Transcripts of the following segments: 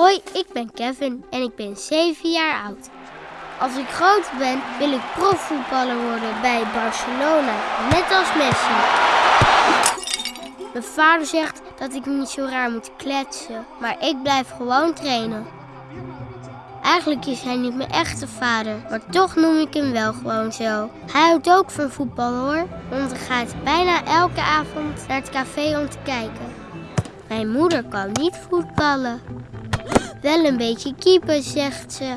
Hoi, ik ben Kevin en ik ben 7 jaar oud. Als ik groot ben, wil ik profvoetballer worden bij Barcelona, net als Messi. Mijn vader zegt dat ik niet zo raar moet kletsen, maar ik blijf gewoon trainen. Eigenlijk is hij niet mijn echte vader, maar toch noem ik hem wel gewoon zo. Hij houdt ook van voetbal hoor, want hij gaat bijna elke avond naar het café om te kijken. Mijn moeder kan niet voetballen. Wel een beetje keeper, zegt ze.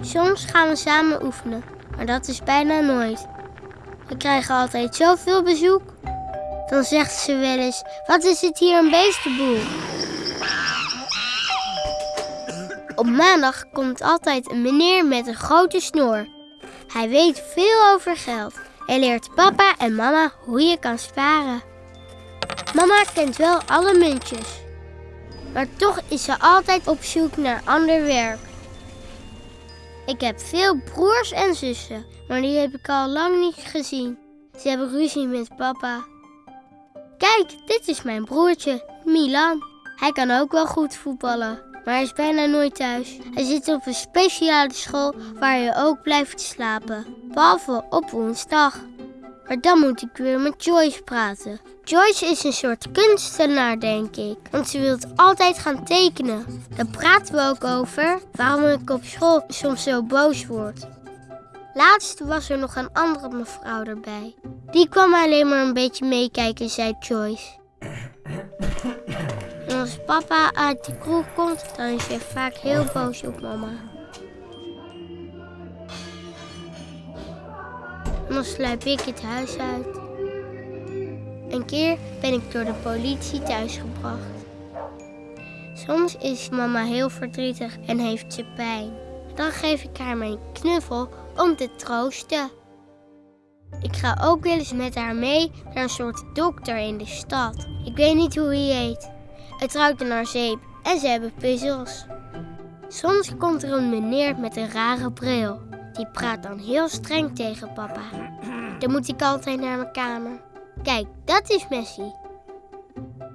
Soms gaan we samen oefenen, maar dat is bijna nooit. We krijgen altijd zoveel bezoek. Dan zegt ze wel eens, wat is het hier een beestenboel? Op maandag komt altijd een meneer met een grote snor. Hij weet veel over geld. Hij leert papa en mama hoe je kan sparen. Mama kent wel alle muntjes. Maar toch is ze altijd op zoek naar ander werk. Ik heb veel broers en zussen, maar die heb ik al lang niet gezien. Ze hebben ruzie met papa. Kijk, dit is mijn broertje, Milan. Hij kan ook wel goed voetballen, maar hij is bijna nooit thuis. Hij zit op een speciale school waar je ook blijft slapen, behalve op woensdag. Maar dan moet ik weer met Joyce praten. Joyce is een soort kunstenaar, denk ik. Want ze wil altijd gaan tekenen. Daar praten we ook over waarom ik op school soms zo boos word. Laatst was er nog een andere mevrouw erbij. Die kwam alleen maar een beetje meekijken, zei Joyce. En als papa uit de kroeg komt, dan is hij vaak heel boos op mama. Dan sluip ik het huis uit. Een keer ben ik door de politie thuisgebracht. Soms is mama heel verdrietig en heeft ze pijn. Dan geef ik haar mijn knuffel om te troosten. Ik ga ook wel eens met haar mee naar een soort dokter in de stad. Ik weet niet hoe hij heet. Het ruikt naar zeep en ze hebben puzzels. Soms komt er een meneer met een rare bril. Die praat dan heel streng tegen papa. Dan moet ik altijd naar mijn kamer. Kijk, dat is Messi.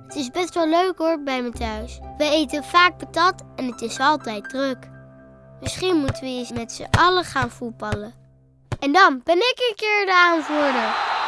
Het is best wel leuk hoor bij me thuis. We eten vaak patat en het is altijd druk. Misschien moeten we eens met z'n allen gaan voetballen. En dan ben ik een keer de aanvoerder.